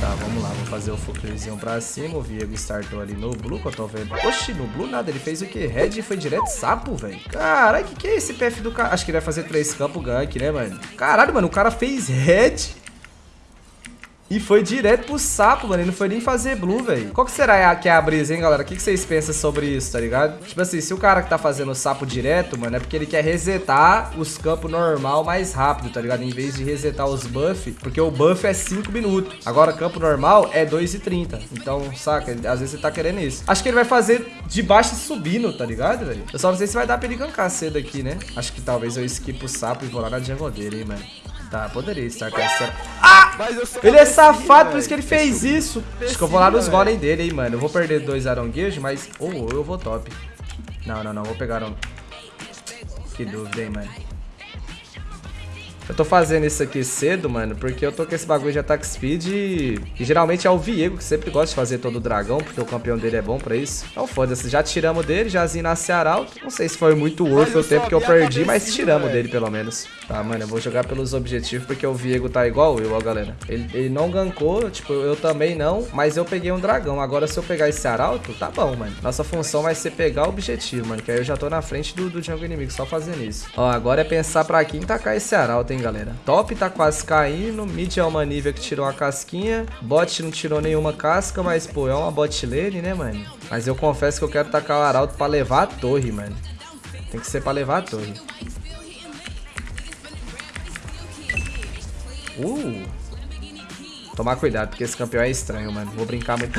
Tá, vamos lá, vou fazer o Fuckerzinho pra cima. O Viego startou ali no Blue, que eu tô vendo. Oxi, no Blue nada, ele fez o quê? Red foi direto sapo, velho. Caralho, que que é esse PF do cara? Acho que ele vai fazer três campos gank, né, mano? Caralho, mano, o cara fez Red e foi direto pro sapo, mano. Ele não foi nem fazer blue, velho. Qual que será que é a brisa, hein, galera? O que, que vocês pensam sobre isso, tá ligado? Tipo assim, se o cara que tá fazendo o sapo direto, mano, é porque ele quer resetar os campos normal mais rápido, tá ligado? Em vez de resetar os buff, porque o buff é 5 minutos. Agora, campo normal é 2 e 30. Então, saca? Às vezes você tá querendo isso. Acho que ele vai fazer de baixo subindo, tá ligado, velho? Eu só não sei se vai dar pra ele gankar cedo aqui, né? Acho que talvez eu skip o sapo e vou lá na jungle dele, hein, mano. Tá, poderia estar com essa... Ah! Ele é safado, por isso que ele fez isso. Acho que eu vou lá nos golem dele, hein, mano. Eu vou perder dois aronguejos, mas... Oh, eu vou top. Não, não, não. Vou pegar um... Que dúvida, hein, mano. Eu tô fazendo isso aqui cedo, mano, porque eu tô com esse bagulho de attack speed e, e geralmente é o Viego que sempre gosta de fazer todo o dragão, porque o campeão dele é bom pra isso. Então foda-se, já tiramos dele, já nasce arauto. Não sei se foi muito worth o tempo que eu perdi, mas tiramos dele pelo menos. Tá, mano, eu vou jogar pelos objetivos porque o Viego tá igual eu, ó, galera. Ele, ele não gankou, tipo, eu também não, mas eu peguei um dragão. Agora se eu pegar esse arauto, tá bom, mano. Nossa função vai ser pegar o objetivo, mano, que aí eu já tô na frente do, do jungle inimigo, só fazendo isso. Ó, agora é pensar pra quem tacar esse arauto, hein, galera. Top tá quase caindo. Mid é uma nível que tirou uma casquinha. Bot não tirou nenhuma casca, mas, pô, é uma bot lane, né, mano? Mas eu confesso que eu quero tacar o arauto pra levar a torre, mano. Tem que ser pra levar a torre. Uh! Tomar cuidado, porque esse campeão é estranho, mano. Vou brincar muito.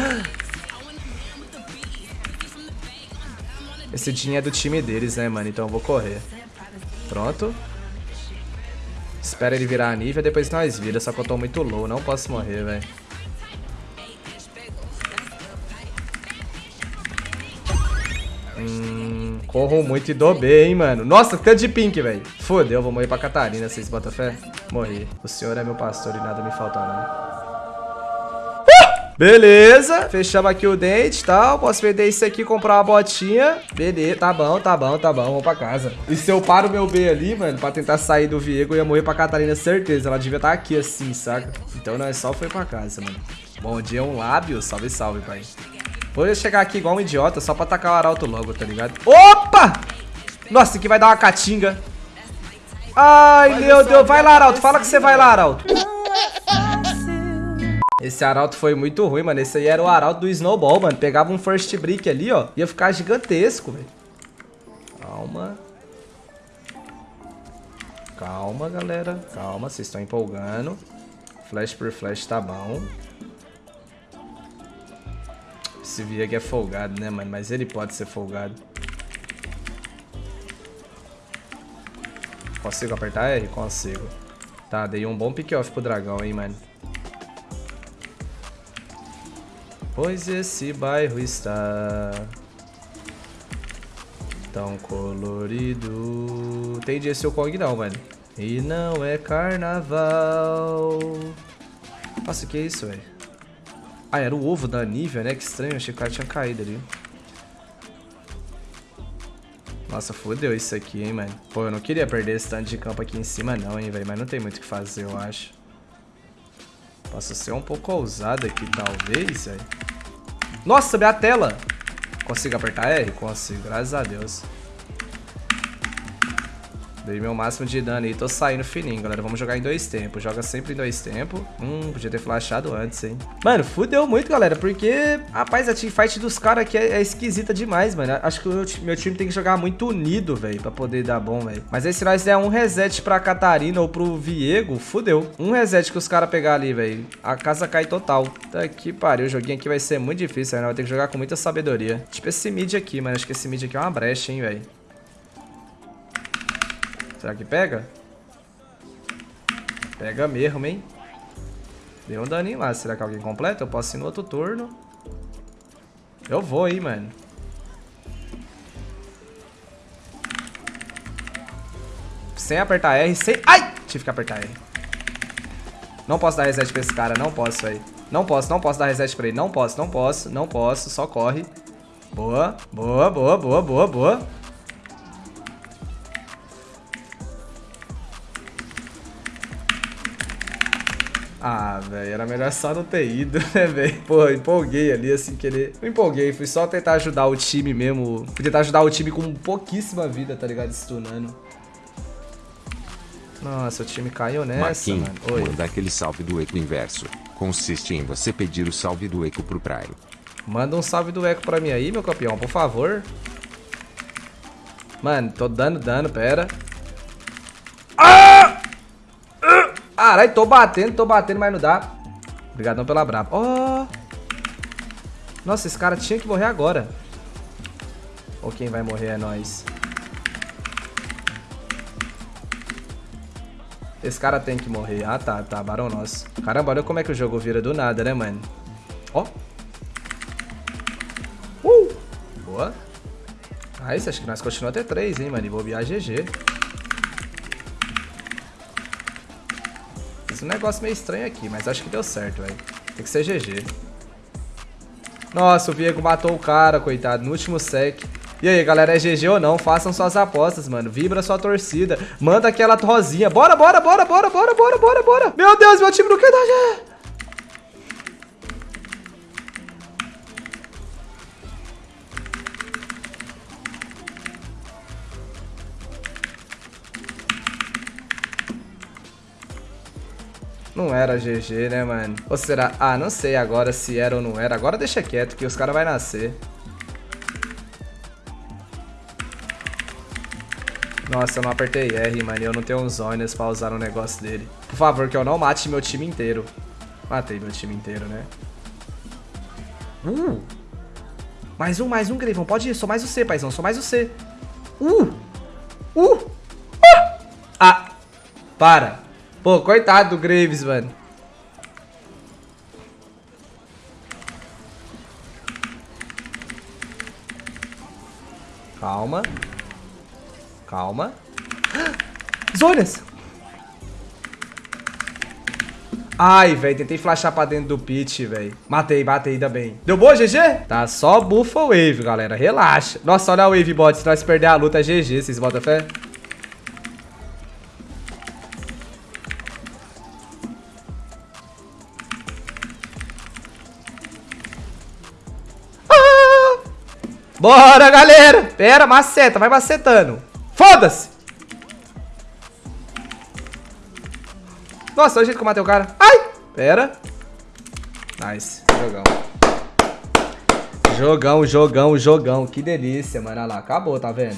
Esse Jin é do time deles, né, mano? Então eu vou correr. Pronto. Espera ele virar a nível, depois nós vira. Só que eu tô muito low, não posso morrer, velho. Hum, corro muito e dou bem, hein, mano. Nossa, tanto de pink, velho. Fodeu, vou morrer pra Catarina, vocês botam fé? Morri. O senhor é meu pastor e nada me falta, não. Beleza, fechamos aqui o dente e tal. Posso vender isso aqui, comprar uma botinha. Beleza, tá bom, tá bom, tá bom. Vamos pra casa. E se eu paro meu B ali, mano, pra tentar sair do Viego, eu ia morrer pra Catarina, certeza. Ela devia estar tá aqui assim, saca? Então é só foi pra casa, mano. Bom dia, um lábio. Salve, salve, pai. Vou chegar aqui igual um idiota, só pra atacar o arauto logo, tá ligado? Opa! Nossa, aqui vai dar uma catinga. Ai, meu Deus. Vai lá, Arauto. Fala que você vai lá, Arauto. Esse arauto foi muito ruim, mano. Esse aí era o arauto do Snowball, mano. Pegava um first brick ali, ó. Ia ficar gigantesco, velho. Calma. Calma, galera. Calma, vocês estão empolgando. Flash por flash tá bom. Esse Vieg é folgado, né, mano? Mas ele pode ser folgado. Consigo apertar R? Consigo. Tá, dei um bom pick-off pro dragão, hein, mano. Pois esse bairro está tão colorido. Entendi esse o Kong não, mano. E não é carnaval. Nossa, que é isso, velho? Ah, era o ovo da Nívia, né? Que estranho, achei que o cara tinha caído ali. Nossa, fodeu isso aqui, hein, mano. Pô, eu não queria perder esse tanto de campo aqui em cima não, hein, velho. Mas não tem muito o que fazer, eu acho. Posso ser um pouco ousado aqui, talvez, velho. Nossa, minha tela. Consigo apertar R? Consigo, graças a Deus. Dei meu máximo de dano aí, tô saindo fininho, galera. Vamos jogar em dois tempos. Joga sempre em dois tempos. Hum, podia ter flashado antes, hein. Mano, fudeu muito, galera, porque, rapaz, a teamfight dos caras aqui é, é, esquisita demais, mano. Acho que o meu time tem que jogar muito unido, velho, pra poder dar bom, velho. Mas aí se nós der um reset pra Catarina ou pro Viego, fudeu. Um reset que os caras pegar ali, velho, a casa cai total. Tá que pariu, o joguinho aqui vai ser muito difícil, né? Vai ter que jogar com muita sabedoria. Tipo esse mid aqui, mano. Acho que esse mid aqui é uma brecha, hein, velho. Será que pega? Pega mesmo, hein? Deu um daninho lá. Será que alguém completa? Eu posso ir no outro turno. Eu vou, hein, mano. Sem apertar R, sem... Ai! Tive que apertar R. Não posso dar reset pra esse cara, não posso, velho. Não posso, não posso dar reset pra ele. Não posso, não posso, não posso. Só corre. Boa, boa, boa, boa, boa, boa. Ah, velho, era melhor só não ter ido, né, velho? Pô, empolguei ali, assim, querer... Não empolguei, fui só tentar ajudar o time mesmo. Fui tentar ajudar o time com pouquíssima vida, tá ligado? Stunando. Nossa, o time caiu nessa, Marquinhos, mano. Oi. manda aquele salve do eco inverso. Consiste em você pedir o salve do eco pro Praio. Manda um salve do Eco pra mim aí, meu campeão, por favor. Mano, tô dando dano, pera. Caralho, tô batendo, tô batendo, mas não dá. Obrigadão pela braba. Ó. Nossa, esse cara tinha que morrer agora. Ou quem vai morrer é nós. Esse cara tem que morrer. Ah, tá, tá. Barão nosso. Caramba, olha como é que o jogo vira do nada, né, mano? Ó. Uh! Boa. Ah, isso, acho que nós continuamos até 3, hein, mano. E bobear GG. Um negócio meio estranho aqui, mas acho que deu certo, velho. Tem que ser GG. Nossa, o Viego matou o cara, coitado, no último sec. E aí, galera, é GG ou não? Façam suas apostas, mano. Vibra sua torcida. Manda aquela rosinha. Bora, bora, bora, bora, bora, bora, bora, bora. Meu Deus, meu time não quer dar GG. Não era GG, né, mano? Ou será... Ah, não sei agora se era ou não era. Agora deixa quieto que os caras vão nascer. Nossa, eu não apertei R, mano. Eu não tenho uns zonas pra usar no negócio dele. Por favor, que eu não mate meu time inteiro. Matei meu time inteiro, né? Uh! Mais um, mais um, Greivão. Pode ir. Sou mais o C, paizão. Sou mais o C. Uh! Uh! Ah! ah! Para. Pô, coitado do Graves, mano. Calma. Calma. Zonas! Ai, velho, tentei flashar pra dentro do pit, velho. Matei, matei, ainda bem. Deu boa, GG? Tá só bufa wave, galera. Relaxa. Nossa, olha a wave bot. Se nós perder a luta, é GG. Vocês botam fé? Bora, galera! Pera, maceta, vai macetando. Foda-se! Nossa, olha o jeito que eu matei o cara. Ai! Pera. Nice. Jogão. Jogão, jogão, jogão. Que delícia, mano. Olha lá, acabou, tá vendo?